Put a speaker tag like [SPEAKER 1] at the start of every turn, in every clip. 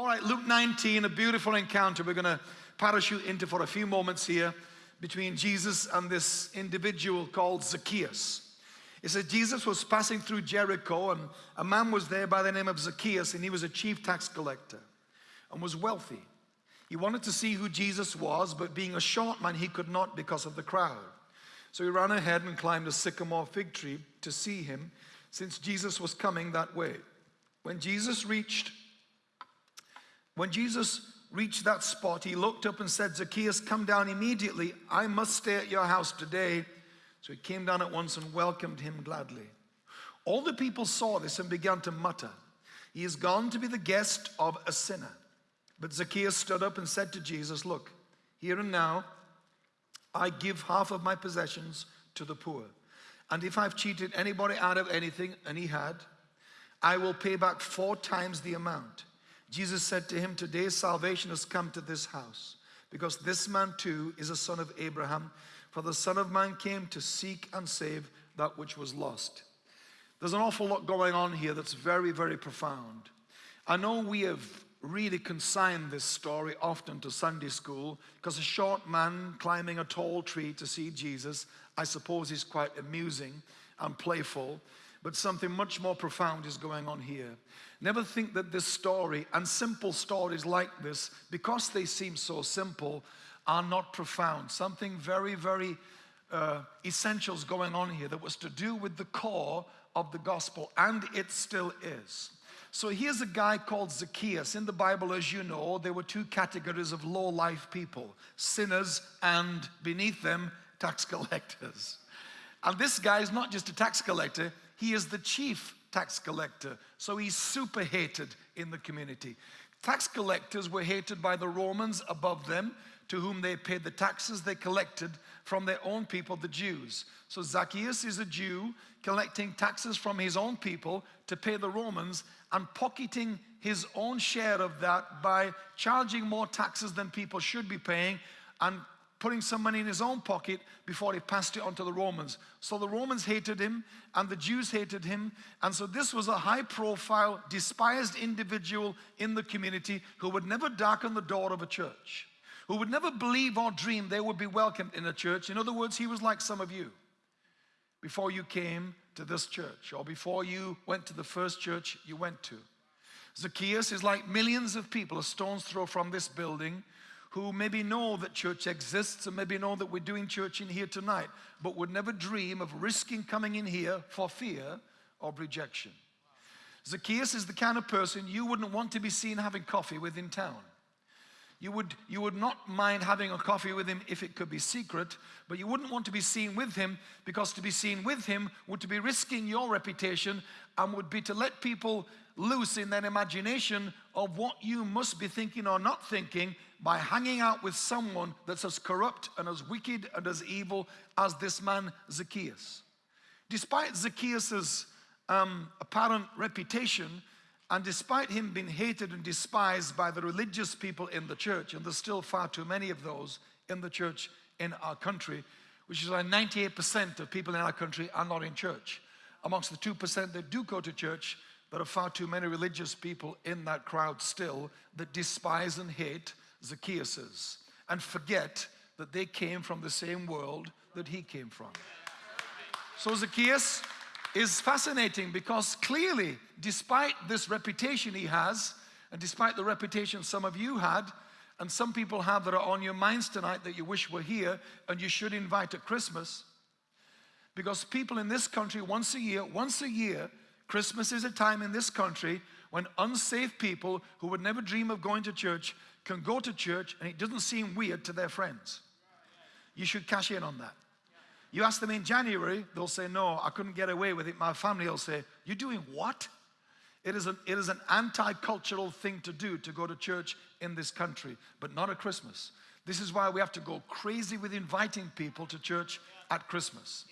[SPEAKER 1] All right, Luke 19, a beautiful encounter. We're going to parachute into for a few moments here between Jesus and this individual called Zacchaeus. It says Jesus was passing through Jericho and a man was there by the name of Zacchaeus and he was a chief tax collector and was wealthy. He wanted to see who Jesus was, but being a short man, he could not because of the crowd. So he ran ahead and climbed a sycamore fig tree to see him, since Jesus was coming that way. When Jesus reached, when Jesus reached that spot, he looked up and said, Zacchaeus, come down immediately. I must stay at your house today. So he came down at once and welcomed him gladly. All the people saw this and began to mutter, He is gone to be the guest of a sinner. But Zacchaeus stood up and said to Jesus, Look, here and now, I give half of my possessions to the poor. And if I've cheated anybody out of anything, and he had, I will pay back four times the amount. Jesus said to him, Today salvation has come to this house, because this man too is a son of Abraham. For the Son of Man came to seek and save that which was lost. There's an awful lot going on here that's very, very profound. I know we have really consigned this story often to Sunday school because a short man climbing a tall tree to see Jesus, I suppose is quite amusing and playful, but something much more profound is going on here. Never think that this story and simple stories like this, because they seem so simple, are not profound. Something very, very uh, essential is going on here that was to do with the core of the gospel, and it still is. So here's a guy called Zacchaeus. In the Bible, as you know, there were two categories of low life people sinners and beneath them, tax collectors. And this guy is not just a tax collector, he is the chief tax collector. So he's super hated in the community. Tax collectors were hated by the Romans above them, to whom they paid the taxes they collected from their own people, the Jews. So Zacchaeus is a Jew collecting taxes from his own people to pay the Romans and pocketing his own share of that by charging more taxes than people should be paying and putting some money in his own pocket before he passed it on to the Romans. So the Romans hated him and the Jews hated him. And so this was a high profile, despised individual in the community who would never darken the door of a church, who would never believe or dream they would be welcomed in a church. In other words, he was like some of you before you came to this church or before you went to the first church you went to. Zacchaeus is like millions of people a stone's throw from this building who maybe know that church exists and maybe know that we're doing church in here tonight, but would never dream of risking coming in here for fear of rejection. Zacchaeus is the kind of person you wouldn't want to be seen having coffee with in town. You would, you would not mind having a coffee with him if it could be secret, but you wouldn't want to be seen with him because to be seen with him would to be risking your reputation and would be to let people loose in their imagination of what you must be thinking or not thinking by hanging out with someone that's as corrupt and as wicked and as evil as this man Zacchaeus. Despite Zacchaeus's um, apparent reputation, and despite him being hated and despised by the religious people in the church, and there's still far too many of those in the church in our country, which is like 98% of people in our country are not in church. Amongst the 2% that do go to church, there are far too many religious people in that crowd still that despise and hate Zacchaeus and forget that they came from the same world that he came from. So Zacchaeus is fascinating because clearly, despite this reputation he has, and despite the reputation some of you had, and some people have that are on your minds tonight that you wish were here and you should invite at Christmas, because people in this country once a year, once a year, Christmas is a time in this country when unsafe people who would never dream of going to church can go to church and it doesn't seem weird to their friends. You should cash in on that. You ask them in January, they'll say, No, I couldn't get away with it. My family will say, You're doing what? It is, an, it is an anti cultural thing to do to go to church in this country, but not at Christmas. This is why we have to go crazy with inviting people to church at Christmas.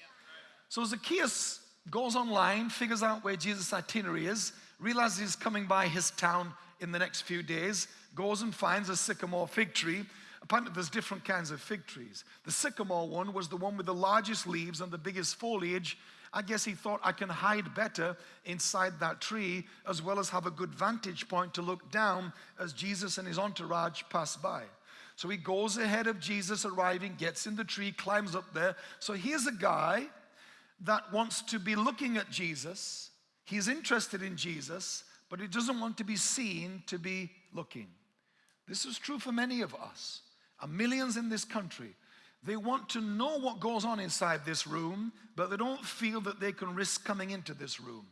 [SPEAKER 1] So Zacchaeus goes online, figures out where Jesus' itinerary is, realizes he's coming by his town in the next few days, goes and finds a sycamore fig tree, Apparently, there's different kinds of fig trees. The sycamore one was the one with the largest leaves and the biggest foliage, I guess he thought I can hide better inside that tree as well as have a good vantage point to look down as Jesus and his entourage pass by. So he goes ahead of Jesus arriving, gets in the tree, climbs up there. So here's a guy that wants to be looking at Jesus. He's interested in Jesus, but he doesn't want to be seen to be looking. This is true for many of us, and millions in this country. They want to know what goes on inside this room, but they don't feel that they can risk coming into this room.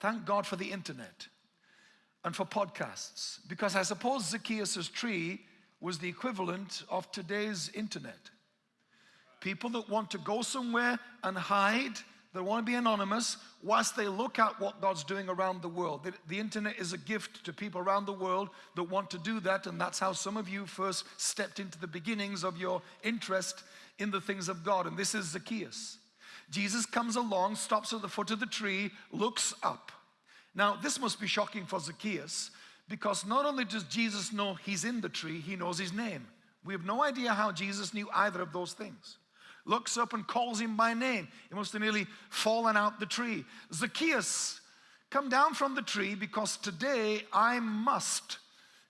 [SPEAKER 1] Thank God for the internet and for podcasts, because I suppose Zacchaeus' tree was the equivalent of today's internet. People that want to go somewhere and hide they want to be anonymous whilst they look at what God's doing around the world. The, the, internet is a gift to people around the world that want to do that, and that's how some of you first stepped into the beginnings of your interest in the things of God. And this is Zacchaeus. Jesus comes along, stops at the foot of the tree, looks up. Now, this must be shocking for Zacchaeus because not only does Jesus know he's in the tree, he knows his name. We have no idea how Jesus knew either of those things looks up and calls him by name. He must have nearly fallen out the tree. Zacchaeus, come down from the tree because today I must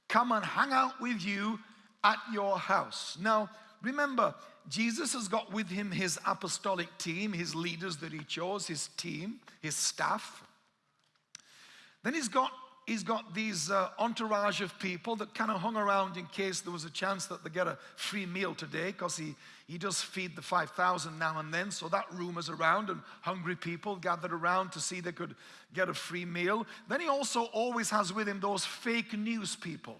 [SPEAKER 1] come and hang out with you at your house. Now, remember, Jesus has got with him his apostolic team, his leaders that he chose, his team, his staff. Then he's got he's got these uh, entourage of people that kind of hung around in case there was a chance that they get a free meal today because he, he does feed the 5,000 now and then. So that is around and hungry people gathered around to see they could get a free meal. Then he also always has with him those fake news people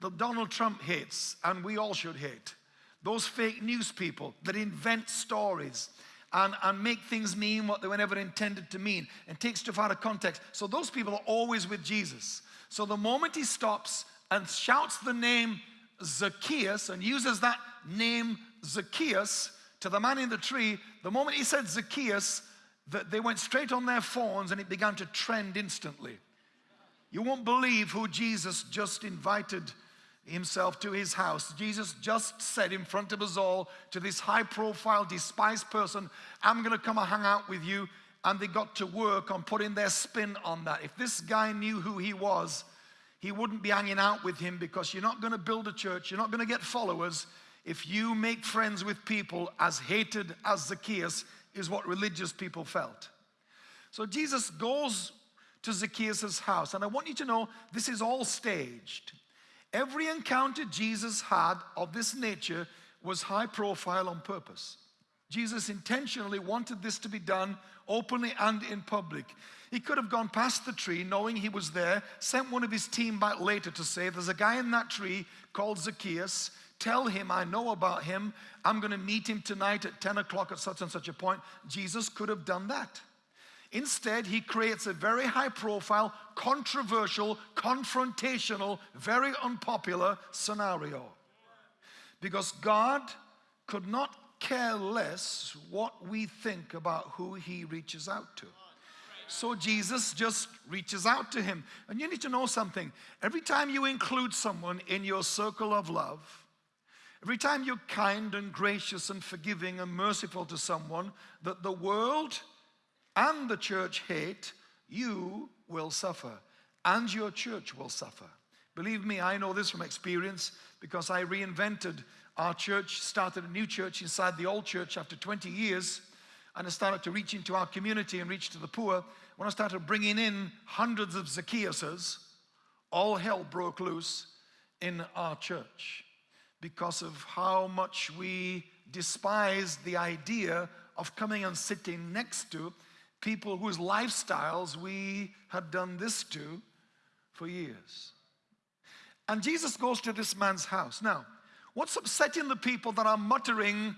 [SPEAKER 1] that Donald Trump hates and we all should hate. Those fake news people that invent stories and, and make things mean what they were never intended to mean and take stuff out of context. So those people are always with Jesus. So the moment he stops and shouts the name Zacchaeus and uses that name Zacchaeus to the man in the tree, the moment he said Zacchaeus, that they went straight on their phones and it began to trend instantly. You won't believe who Jesus just invited himself to his house. Jesus just said in front of us all to this high profile, despised person, I'm going to come and hang out with you. And they got to work on putting their spin on that. If this guy knew who he was, he wouldn't be hanging out with him because you're not going to build a church, you're not going to get followers if you make friends with people as hated as Zacchaeus, is what religious people felt. So Jesus goes to Zacchaeus' house, and I want you to know this is all staged. Every encounter Jesus had of this nature was high profile on purpose. Jesus intentionally wanted this to be done openly and in public. He could have gone past the tree knowing he was there, sent one of his team back later to say, There's a guy in that tree called Zacchaeus. Tell him I know about him. I'm going to meet him tonight at 10 o'clock at such and such a point. Jesus could have done that. Instead, he creates a very high profile, controversial, confrontational, very unpopular scenario. Because God could not care less what we think about who he reaches out to. So Jesus just reaches out to him. And you need to know something. Every time you include someone in your circle of love, every time you're kind and gracious and forgiving and merciful to someone that the world and the church hate, you will suffer and your church will suffer. Believe me, I know this from experience because I reinvented our church, started a new church inside the old church after 20 years, and I started to reach into our community and reach to the poor. When I started bringing in hundreds of Zacchaeuses, all hell broke loose in our church because of how much we despised the idea of coming and sitting next to people whose lifestyles we had done this to for years. And Jesus goes to this man's house. Now, what's upsetting the people that are muttering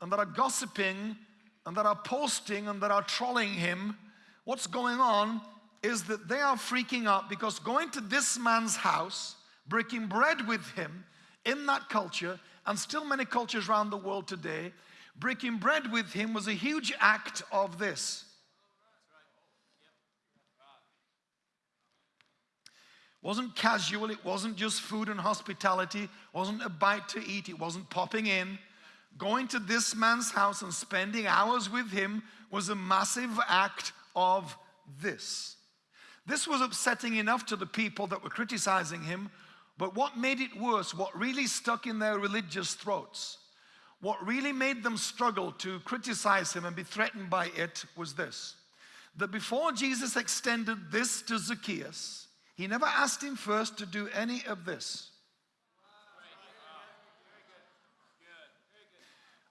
[SPEAKER 1] and that are gossiping and that are posting and that are trolling him? What's going on is that they are freaking out because going to this man's house, breaking bread with him in that culture, and still many cultures around the world today, breaking bread with him was a huge act of this wasn't casual, it wasn't just food and hospitality, it wasn't a bite to eat, it wasn't popping in. going to this man's house and spending hours with him was a massive act of this. This was upsetting enough to the people that were criticizing him, but what made it worse, what really stuck in their religious throats, what really made them struggle to criticize him and be threatened by it was this that before Jesus extended this to Zacchaeus, he never asked him first to do any of this.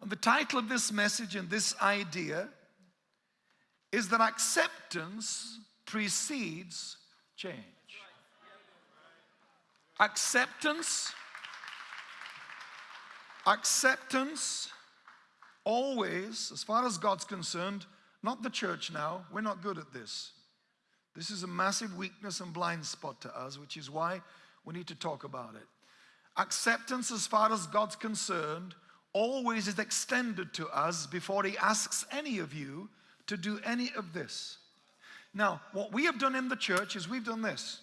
[SPEAKER 1] And the title of this message and this idea is that acceptance precedes change. Acceptance, acceptance always, as far as God's concerned, not the church now, we're not good at this. This is a massive weakness and blind spot to us, which is why we need to talk about it. Acceptance, as far as God's concerned, always is extended to us before He asks any of you to do any of this. Now, what we have done in the church is we've done this.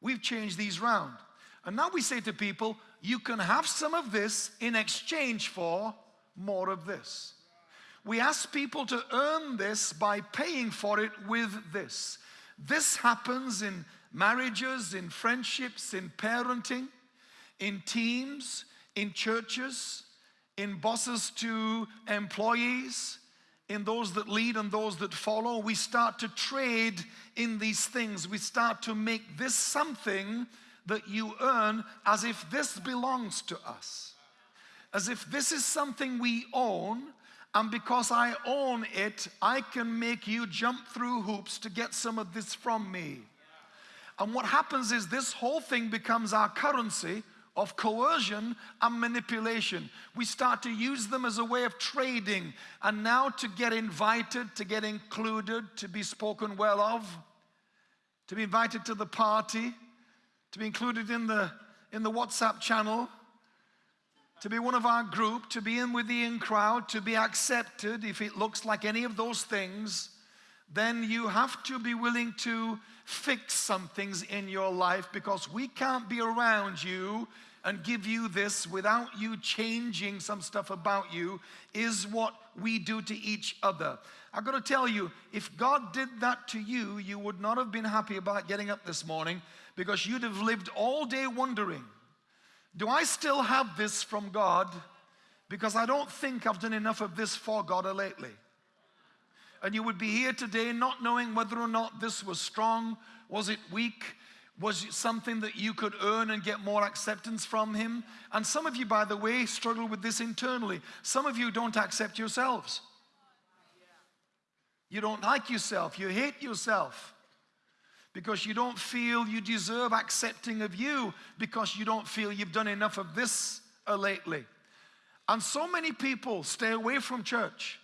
[SPEAKER 1] We've changed these round. And now we say to people, you can have some of this in exchange for more of this. We ask people to earn this by paying for it with this. This happens in marriages, in friendships, in parenting, in teams, in churches, in bosses to employees, in those that lead and those that follow. We start to trade in these things. We start to make this something that you earn as if this belongs to us. As if this is something we own, and because I own it, I can make you jump through hoops to get some of this from me. And what happens is this whole thing becomes our currency of coercion and manipulation. We start to use them as a way of trading and now to get invited, to get included, to be spoken well of, to be invited to the party, to be included in the, in the WhatsApp channel, to be one of our group, to be in with the in crowd, to be accepted, if it looks like any of those things, then you have to be willing to fix some things in your life because we can't be around you and give you this without you changing some stuff about you is what we do to each other. I've got to tell you, if God did that to you, you would not have been happy about getting up this morning because you'd have lived all day wondering, do I still have this from God? Because I don't think I've done enough of this for God lately. And you would be here today not knowing whether or not this was strong, was it weak, was it something that you could earn and get more acceptance from Him? And some of you, by the way, struggle with this internally. Some of you don't accept yourselves. You don't like yourself. You hate yourself because you don't feel you deserve accepting of you because you don't feel you've done enough of this uh, lately. And so many people stay away from church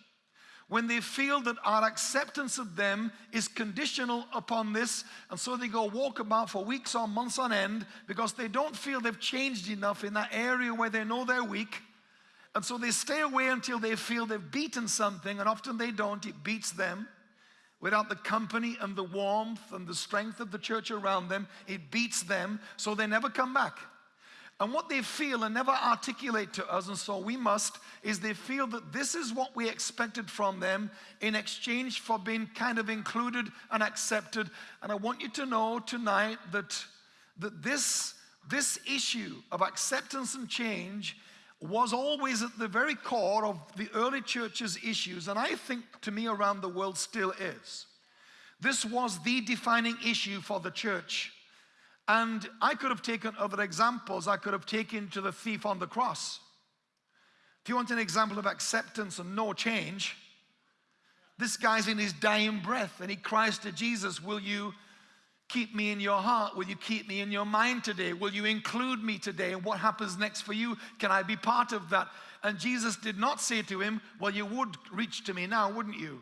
[SPEAKER 1] when they feel that our acceptance of them is conditional upon this, and so they go walk about for weeks or months on end because they don't feel they've changed enough in that area where they know they're weak. And so they stay away until they feel they've beaten something, and often they don't, it beats them. Without the company and the warmth and the strength of the church around them, it beats them, so they never come back. And what they feel and never articulate to us, and so we must, is they feel that this is what we expected from them in exchange for being kind of included and accepted. And I want you to know tonight that, that this, this issue of acceptance and change was always at the very core of the early church's issues, and I think to me around the world still is. This was the defining issue for the church and I could have taken other examples. I could have taken to the thief on the cross. If you want an example of acceptance and no change, this guy's in his dying breath and he cries to Jesus, Will you keep me in your heart? Will you keep me in your mind today? Will you include me today? And what happens next for you? Can I be part of that? And Jesus did not say to him, Well, you would reach to me now, wouldn't you?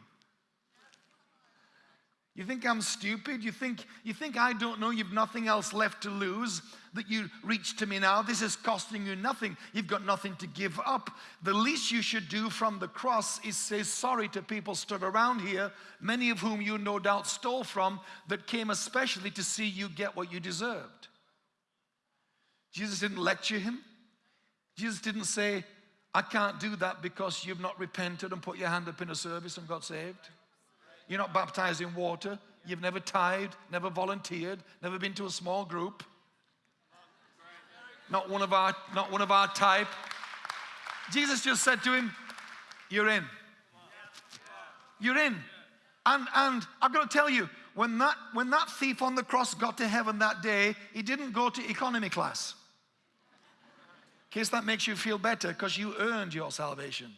[SPEAKER 1] You think I'm stupid? You think, you think I don't know you've nothing else left to lose? That you reach to me now? This is costing you nothing. You've got nothing to give up. The least you should do from the cross is say sorry to people stood around here, many of whom you no doubt stole from, that came especially to see you get what you deserved. Jesus didn't lecture him. Jesus didn't say, I can't do that because you've not repented and put your hand up in a service and got saved. You're not baptized in water. You've never tithed, never volunteered, never been to a small group. Not one of our, not one of our type. Jesus just said to him, You're in. You're in. And, and I've got to tell you, when that, when that thief on the cross got to heaven that day, he didn't go to economy class. In case that makes you feel better, because you earned your salvation.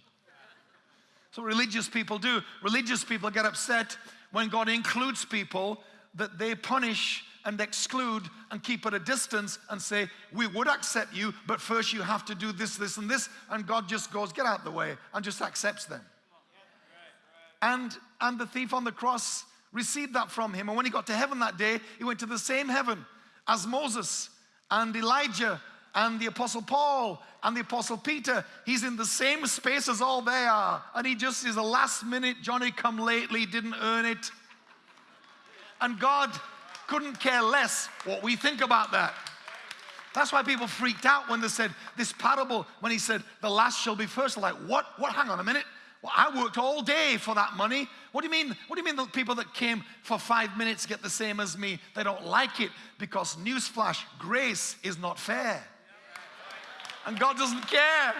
[SPEAKER 1] So religious people do. Religious people get upset when God includes people that they punish and exclude and keep at a distance and say, we would accept you, but first you have to do this, this, and this. And God just goes, get out of the way, and just accepts them. And, and the thief on the cross received that from him. And when he got to heaven that day, he went to the same heaven as Moses and Elijah and the Apostle Paul and the Apostle Peter. He's in the same space as all they are. And he just is a last minute Johnny come lately, didn't earn it. And God couldn't care less what we think about that. That's why people freaked out when they said this parable, when he said, the last shall be first. Like, what? What? Hang on a minute. Well, I worked all day for that money. What do you mean? What do you mean the people that came for five minutes get the same as me? They don't like it because newsflash, grace is not fair. And God doesn't care.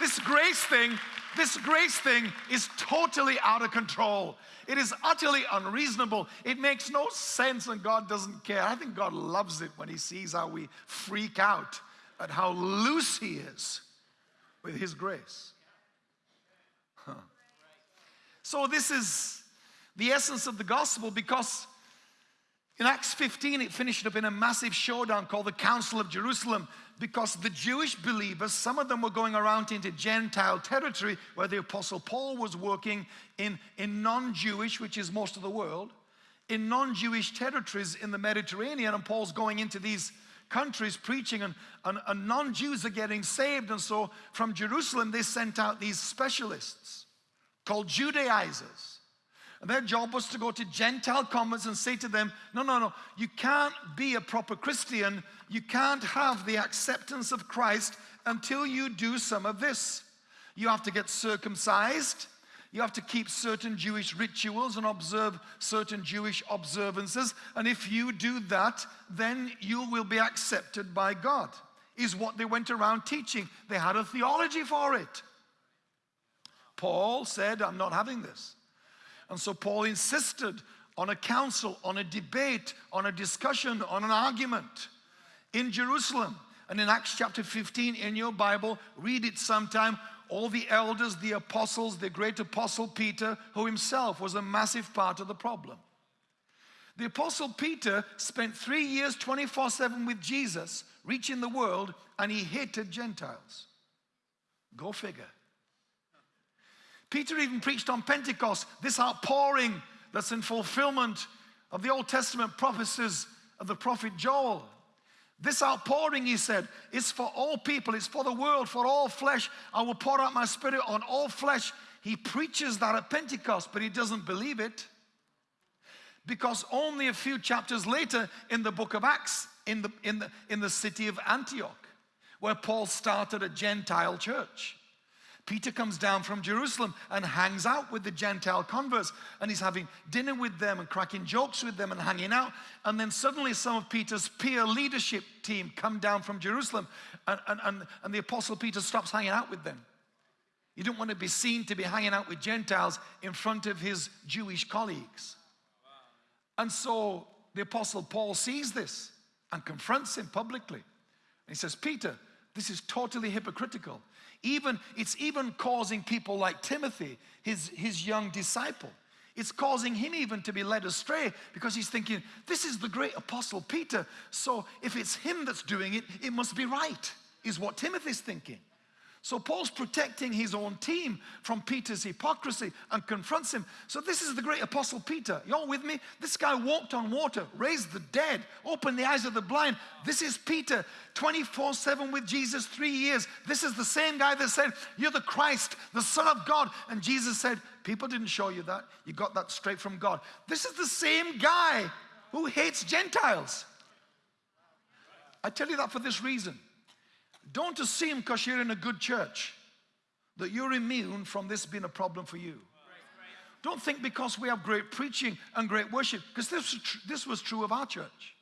[SPEAKER 1] This grace thing, this grace thing is totally out of control. It is utterly unreasonable. It makes no sense and God doesn't care. I think God loves it when he sees how we freak out at how loose he is with his grace. Huh. So this is the essence of the gospel because in Acts 15 it finished up in a massive showdown called the Council of Jerusalem because the Jewish believers, some of them were going around into Gentile territory where the Apostle Paul was working in, in non-Jewish, which is most of the world, in non-Jewish territories in the Mediterranean, and Paul's going into these countries preaching, and, and, and non-Jews are getting saved, and so from Jerusalem they sent out these specialists called Judaizers. And their job was to go to Gentile converts and say to them, no, no, no, you can't be a proper Christian. You can't have the acceptance of Christ until you do some of this. You have to get circumcised. You have to keep certain Jewish rituals and observe certain Jewish observances. And if you do that, then you will be accepted by God, is what they went around teaching. They had a theology for it. Paul said, I'm not having this. And so Paul insisted on a council, on a debate, on a discussion, on an argument in Jerusalem. And in Acts chapter 15 in your Bible, read it sometime. All the elders, the apostles, the great apostle Peter, who himself was a massive part of the problem. The apostle Peter spent three years 24 7 with Jesus, reaching the world, and he hated Gentiles. Go figure. Peter even preached on Pentecost, this outpouring that's in fulfillment of the Old Testament prophecies of the prophet Joel. This outpouring, he said, is for all people, it's for the world, for all flesh. I will pour out my spirit on all flesh. He preaches that at Pentecost, but he doesn't believe it. Because only a few chapters later in the book of Acts, in the, in the, in the city of Antioch, where Paul started a Gentile church. Peter comes down from Jerusalem and hangs out with the Gentile converts and he's having dinner with them and cracking jokes with them and hanging out. And then suddenly some of Peter's peer leadership team come down from Jerusalem and, and, and, and the apostle Peter stops hanging out with them. He didn't want to be seen to be hanging out with Gentiles in front of his Jewish colleagues. And so the apostle Paul sees this and confronts him publicly. And he says, Peter, this is totally hypocritical. Even, it's even causing people like Timothy, his, his young disciple, it's causing him even to be led astray because he's thinking, this is the great apostle Peter. So if it's him that's doing it, it must be right, is what Timothy's thinking. So Paul's protecting his own team from Peter's hypocrisy and confronts him. So this is the great apostle Peter. Y'all with me? This guy walked on water, raised the dead, opened the eyes of the blind. This is Peter, 24-7 with Jesus, three years. This is the same guy that said, you're the Christ, the son of God. And Jesus said, people didn't show you that. You got that straight from God. This is the same guy who hates Gentiles. I tell you that for this reason. Don't assume because you're in a good church that you're immune from this being a problem for you. Don't think because we have great preaching and great worship, because this, this was true of our church.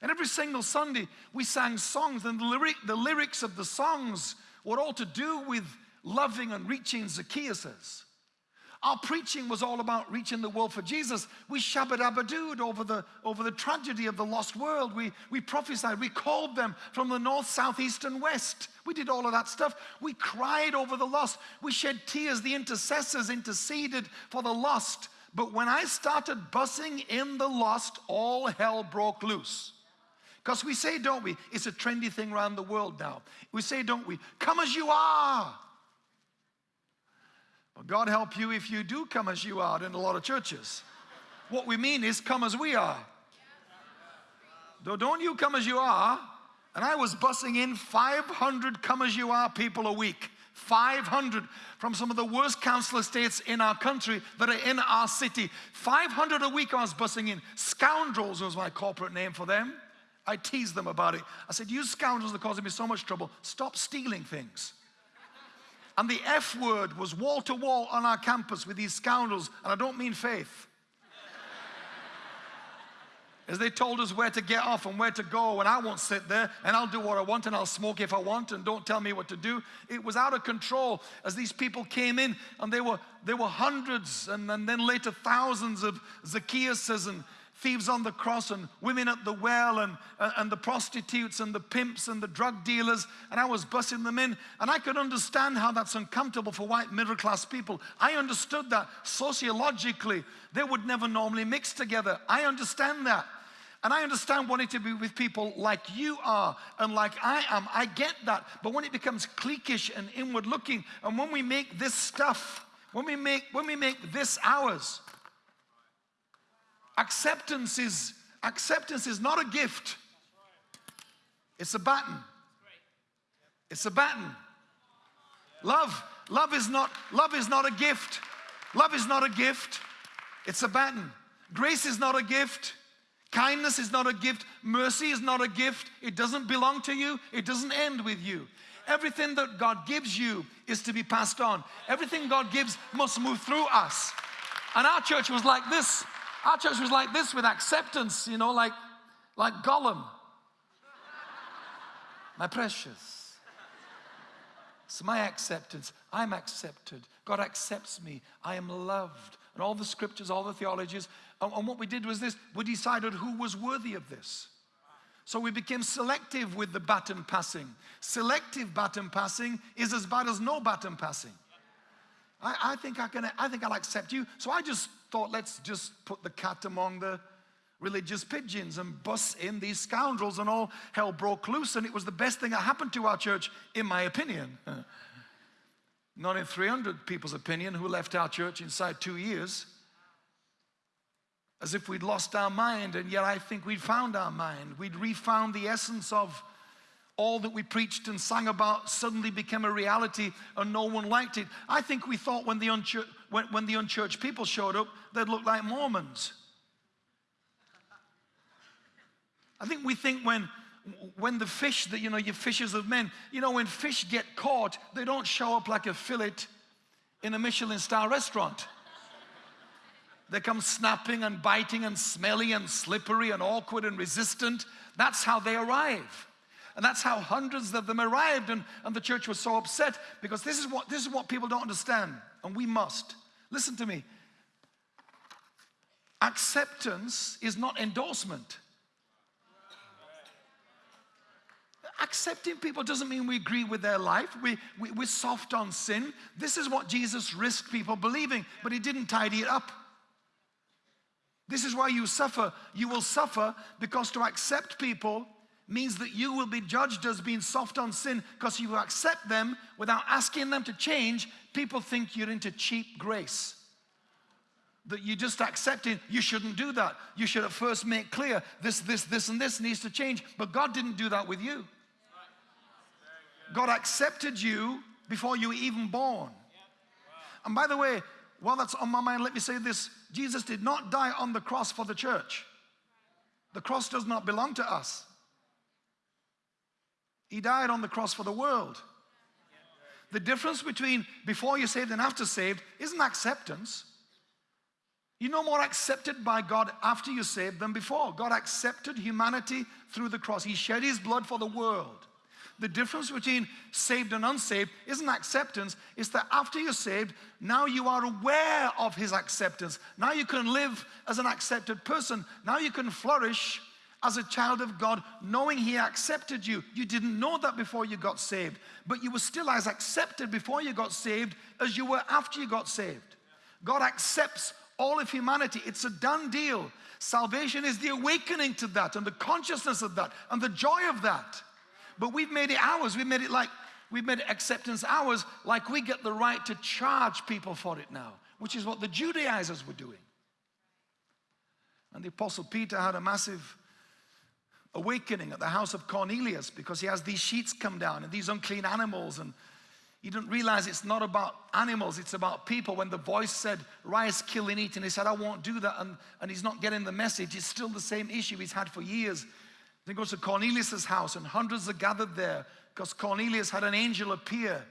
[SPEAKER 1] And every single Sunday, we sang songs, and the, lyric, the lyrics of the songs were all to do with loving and reaching Zacchaeus. Our preaching was all about reaching the world for Jesus. We shabbat over the, over the tragedy of the lost world. We, we prophesied. We called them from the north, south, east, and west. We did all of that stuff. We cried over the lost. We shed tears. The intercessors interceded for the lost. But when I started bussing in the lost, all hell broke loose. Because we say, don't we? It's a trendy thing around the world now. We say, don't we? Come as you are. God help you if you do come as you are in a lot of churches. What we mean is come as we are. Though don't you come as you are. And I was bussing in 500 come as you are people a week. 500 from some of the worst council estates in our country that are in our city. 500 a week I was bussing in. Scoundrels was my corporate name for them. I teased them about it. I said, You scoundrels are causing me so much trouble. Stop stealing things. And the F word was wall to wall on our campus with these scoundrels, and I don't mean faith. As they told us where to get off and where to go, and I won't sit there and I'll do what I want and I'll smoke if I want and don't tell me what to do. It was out of control as these people came in, and they were, there were hundreds and, and then later thousands of Zacchaeuses and thieves on the cross and women at the well and, uh, and the prostitutes and the pimps and the drug dealers. And I was bussing them in. And I could understand how that's uncomfortable for white middle class people. I understood that sociologically, they would never normally mix together. I understand that. And I understand wanting to be with people like you are and like I am. I get that. But when it becomes cliquish and inward looking, and when we make this stuff, when we make, when we make this ours, Acceptance is, acceptance is not a gift. It's a baton. It's a baton. Love, love is not, love is not a gift. Love is not a gift. It's a baton. Grace is not a gift. Kindness is not a gift. Mercy is not a gift. It doesn't belong to you. It doesn't end with you. Everything that God gives you is to be passed on. Everything God gives must move through us. And our church was like this. Our church was like this with acceptance, you know, like, like Gollum. My precious. It's my acceptance. I'm accepted. God accepts me. I am loved. And all the scriptures, all the theologies. And, and what we did was this we decided who was worthy of this. So we became selective with the baton passing. Selective baton passing is as bad as no baton passing. I, I, think I can, I think I'll accept you. So I just thought, let's just put the cat among the religious pigeons and bus in these scoundrels, and all hell broke loose. And it was the best thing that happened to our church, in my opinion. Not in 300 people's opinion who left our church inside two years. As if we'd lost our mind, and yet I think we'd found our mind. We'd refound the essence of all that we preached and sang about suddenly became a reality and no one liked it. I think we thought when the, unchurched, when, when the unchurched people showed up, they'd look like Mormons. I think we think when, when the fish, that you know, your fishers of men, you know, when fish get caught, they don't show up like a fillet in a Michelin star restaurant. They come snapping and biting and smelly and slippery and awkward and resistant. That's how they arrive. And that's how hundreds of them arrived. And, and the church was so upset because this is, what, this is what people don't understand. And we must. Listen to me. Acceptance is not endorsement. Accepting people doesn't mean we agree with their life. We, we, we're soft on sin. This is what Jesus risked people believing, but he didn't tidy it up. This is why you suffer. You will suffer because to accept people means that you will be judged as being soft on sin because you accept them without asking them to change. People think you're into cheap grace. That you just accepting, you shouldn't do that. You should at first make clear this, this, this, and this needs to change. But God didn't do that with you. God accepted you before you were even born. And by the way, while that's on my mind, let me say this Jesus did not die on the cross for the church. The cross does not belong to us. He died on the cross for the world. the difference between before you're saved and after saved isn't acceptance. You're no more accepted by God after you're saved than before. God accepted humanity through the cross. He shed his blood for the world. The difference between saved and unsaved isn't acceptance, it's that after you're saved, now you are aware of his acceptance. Now you can live as an accepted person. Now you can flourish as a child of God, knowing He accepted you. You didn't know that before you got saved, but you were still as accepted before you got saved as you were after you got saved. God accepts all of humanity, it's a done deal. Salvation is the awakening to that and the consciousness of that and the joy of that. But we've made it ours. We've made it like, we've made acceptance ours, like we get the right to charge people for it now, which is what the Judaizers were doing. And the Apostle Peter had a massive awakening at the house of Cornelius because he has these sheets come down and these unclean animals and he didn't realize it's not about animals, it's about people. When the voice said, rise, kill and eat, and he said, I won't do that, and, and he's not getting the message, it's still the same issue he's had for years. Then goes to Cornelius' house and hundreds are gathered there because Cornelius had an angel appear.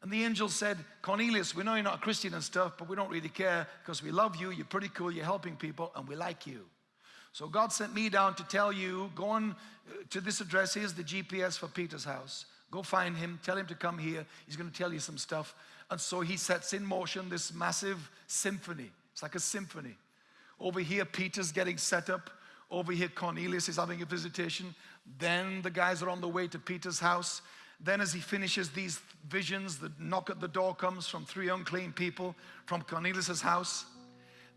[SPEAKER 1] And the angel said, Cornelius, we know you're not a Christian and stuff, but we don't really care because we love you, you're pretty cool, you're helping people, and we like you. So God sent me down to tell you, go on uh, to this address, here's the GPS for Peter's house. Go find him, tell him to come here. He's going to tell you some stuff. And so he sets in motion this massive symphony. It's like a symphony. Over here, Peter's getting set up. Over here, Cornelius is having a visitation. Then the guys are on the way to Peter's house. Then as he finishes these visions, the knock at the door comes from three unclean people from Cornelius' house.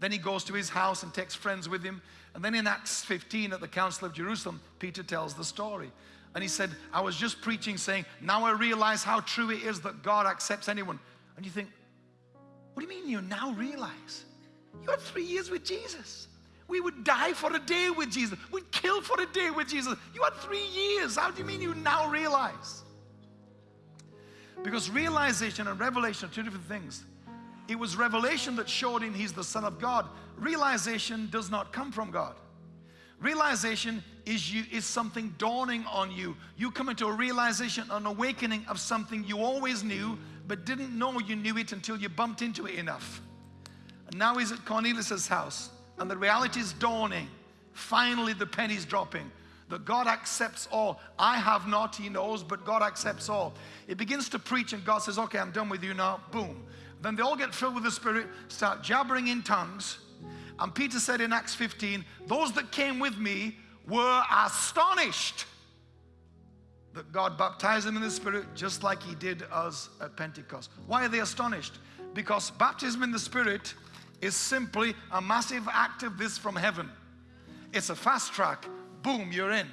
[SPEAKER 1] Then he goes to his house and takes friends with him. And then in Acts 15 at the Council of Jerusalem, Peter tells the story. And he said, I was just preaching saying, now I realize how true it is that God accepts anyone. And you think, what do you mean you now realize? You had three years with Jesus. We would die for a day with Jesus. We'd kill for a day with Jesus. You had three years. How do you mean you now realize? Because realization and revelation are two different things. It was revelation that showed him he's the Son of God. Realization does not come from God. Realization is, you, is something dawning on you. You come into a realization, an awakening of something you always knew, but didn't know you knew it until you bumped into it enough. And now he's at Cornelius' house, and the reality is dawning. Finally, the penny's dropping that God accepts all. I have not, he knows, but God accepts all. It begins to preach, and God says, Okay, I'm done with you now. Boom. Then they all get filled with the Spirit, start jabbering in tongues. And Peter said in Acts 15, Those that came with me were astonished that God baptized them in the Spirit just like He did us at Pentecost. Why are they astonished? Because baptism in the Spirit is simply a massive act of this from heaven. It's a fast track. Boom, you're in.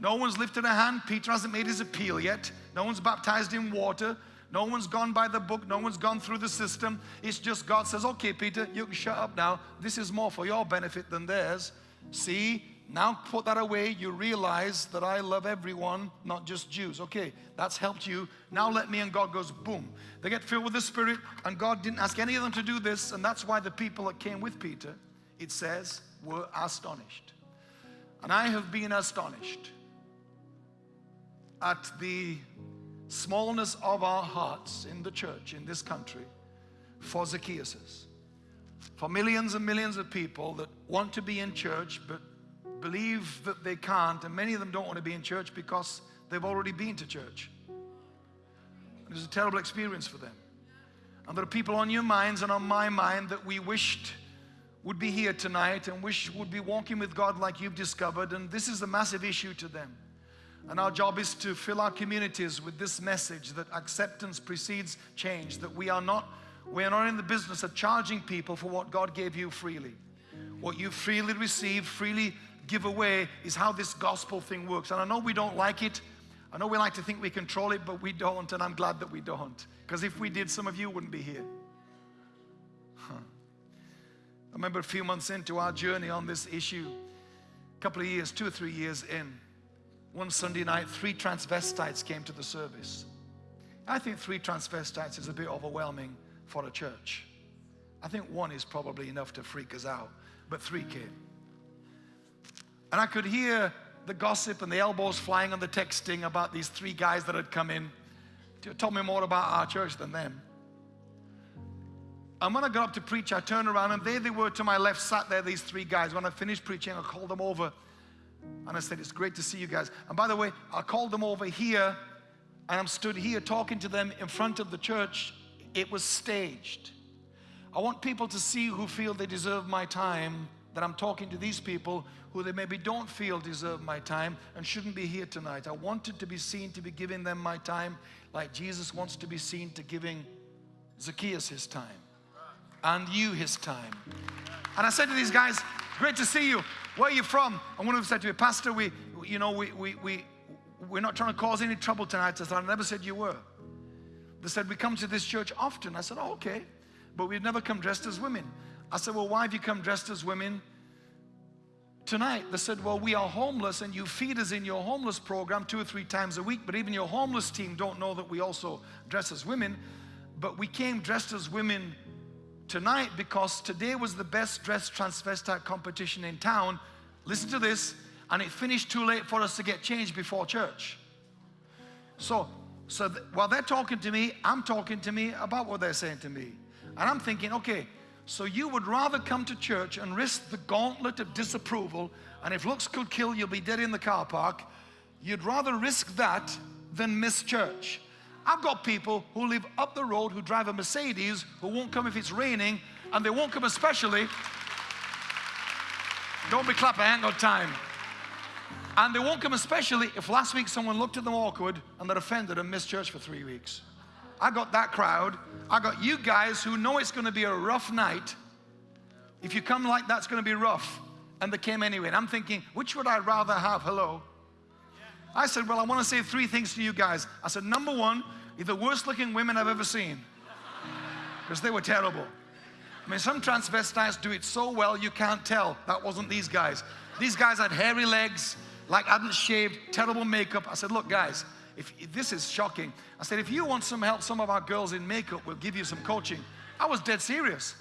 [SPEAKER 1] No one's lifted a hand. Peter hasn't made his appeal yet. No one's baptized in water. No one's gone by the book. No one's gone through the system. It's just God says, okay, Peter, you can shut up now. This is more for your benefit than theirs. See, now put that away. You realize that I love everyone, not just Jews. Okay, that's helped you. Now let me, and God goes, boom. They get filled with the Spirit, and God didn't ask any of them to do this, and that's why the people that came with Peter, it says, were astonished. And I have been astonished at the smallness of our hearts in the church, in this country, for Zacchaeus. For millions and millions of people that want to be in church but believe that they can't, and many of them don't want to be in church because they've already been to church. It was a terrible experience for them. And there are people on your minds and on my mind that we wished would be here tonight and wish would be walking with God like you've discovered, and this is a massive issue to them. And our job is to fill our communities with this message that acceptance precedes change, that we are not, we are not in the business of charging people for what God gave you freely. What you freely receive, freely give away is how this gospel thing works. And I know we don't like it. I know we like to think we control it, but we don't, and I'm glad that we don't. Because if we did, some of you wouldn't be here. Huh. I remember a few months into our journey on this issue, a couple of years, two or three years in, one Sunday night, three transvestites came to the service. I think three transvestites is a bit overwhelming for a church. I think one is probably enough to freak us out, but three came. And I could hear the gossip and the elbows flying on the texting about these three guys that had come in. told me more about our church than them. And when I got up to preach, I turned around and there they were to my left, sat there, these three guys. When I finished preaching, I called them over and I said, It's great to see you guys. And by the way, I called them over here and I'm stood here talking to them in front of the church. It was staged. I want people to see who feel they deserve my time that I'm talking to these people who they maybe don't feel deserve my time and shouldn't be here tonight. I wanted to be seen to be giving them my time like Jesus wants to be seen to giving Zacchaeus his time and you his time. And I said to these guys, great to see you. Where are you from? And one of them said to me, Pastor, we, you know, we, we, we, we're not trying to cause any trouble tonight. I said, I never said you were. They said, we come to this church often. I said, oh, okay. But we've never come dressed as women. I said, well, why have you come dressed as women tonight? They said, well, we are homeless and you feed us in your homeless program two or three times a week, but even your homeless team don't know that we also dress as women. But we came dressed as women tonight because today was the best dressed transvestite competition in town. Listen to this, and it finished too late for us to get changed before church. So, so while they're talking to me, I'm talking to me about what they're saying to me. And I'm thinking, okay, so you would rather come to church and risk the gauntlet of disapproval, and if looks could kill, you'll be dead in the car park. You'd rather risk that than miss church. I've got people who live up the road who drive a Mercedes who won't come if it's raining, and they won't come especially. Don't be clapping, I ain't got time. And they won't come especially if last week someone looked at them awkward and they're offended and missed church for three weeks. I got that crowd. I got you guys who know it's going to be a rough night. If you come like that's going to be rough. And they came anyway. And I'm thinking, which would I rather have? Hello. I said, well, I want to say three things to you guys. I said, number one, you're the worst looking women I've ever seen. Because they were terrible. I mean, some transvestites do it so well you can't tell. That wasn't these guys. These guys had hairy legs, like hadn't shaved, terrible makeup. I said, look, guys, if, if, this is shocking. I said, if you want some help, some of our girls in makeup will give you some coaching. I was dead serious.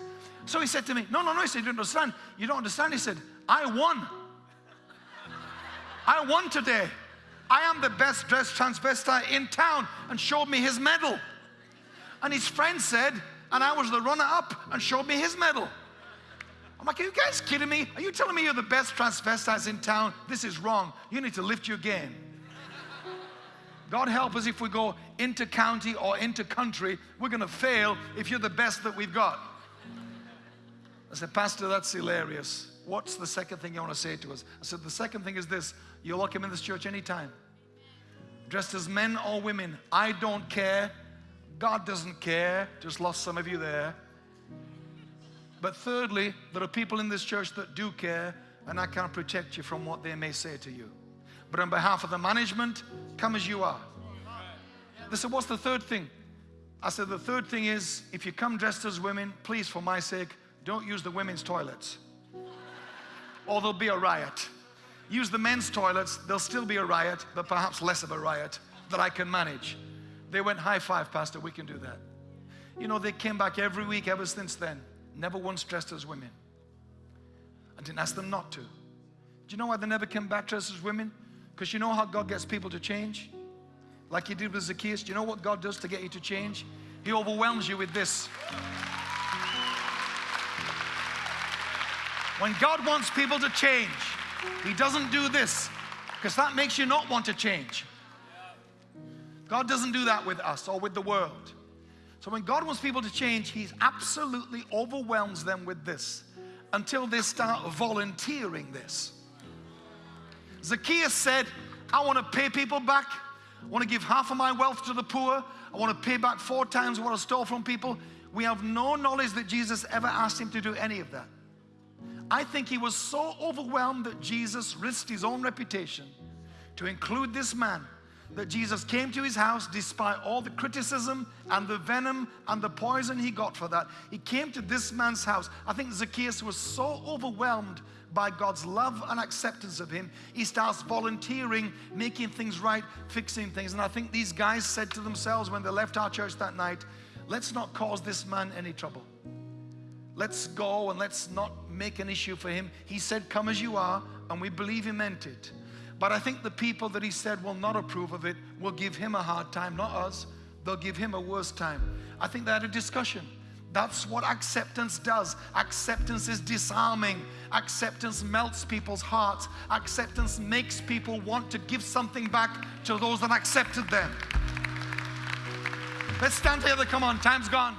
[SPEAKER 1] So he said to me, no, no, no. He said, you don't understand. You don't understand. He said, I won. I won today. I am the best dressed transvestite in town and showed me his medal. And his friend said, and I was the runner up and showed me his medal. I'm like, are you guys kidding me? Are you telling me you're the best transvestites in town? This is wrong. You need to lift your game. God help us if we go into county or into country, we're going to fail if you're the best that we've got. I said, Pastor, that's hilarious. What's the second thing you want to say to us? I said, the second thing is this you're welcome in this church anytime. Dressed as men or women, I don't care. God doesn't care. Just lost some of you there. But thirdly, there are people in this church that do care, and I can't protect you from what they may say to you. But on behalf of the management, come as you are. They said, What's the third thing? I said, The third thing is if you come dressed as women, please, for my sake, don't use the women's toilets, or there'll be a riot. Use the men's toilets, there'll still be a riot, but perhaps less of a riot that I can manage. They went, High five, Pastor, we can do that. You know, they came back every week ever since then, never once dressed as women. I didn't ask them not to. Do you know why they never came back dressed as women? Because you know how God gets people to change? Like he did with Zacchaeus. Do you know what God does to get you to change? He overwhelms you with this. When God wants people to change, He doesn't do this because that makes you not want to change. God doesn't do that with us or with the world. So when God wants people to change, He absolutely overwhelms them with this until they start volunteering this. Zacchaeus said, I want to pay people back. I want to give half of my wealth to the poor. I want to pay back four times what I stole from people. We have no knowledge that Jesus ever asked him to do any of that. I think he was so overwhelmed that Jesus risked his own reputation to include this man that Jesus came to his house despite all the criticism and the venom and the poison he got for that. He came to this man's house. I think Zacchaeus was so overwhelmed by God's love and acceptance of him, he starts volunteering, making things right, fixing things. And I think these guys said to themselves when they left our church that night, let's not cause this man any trouble. Let's go and let's not make an issue for him. He said, Come as you are, and we believe he meant it. But I think the people that he said will not approve of it will give him a hard time, not us. they'll give him a worse time. I think they had a discussion. That's what acceptance does. Acceptance is disarming. Acceptance melts people's hearts. Acceptance makes people want to give something back to those that accepted them. Let's stand together. Come on, time's gone.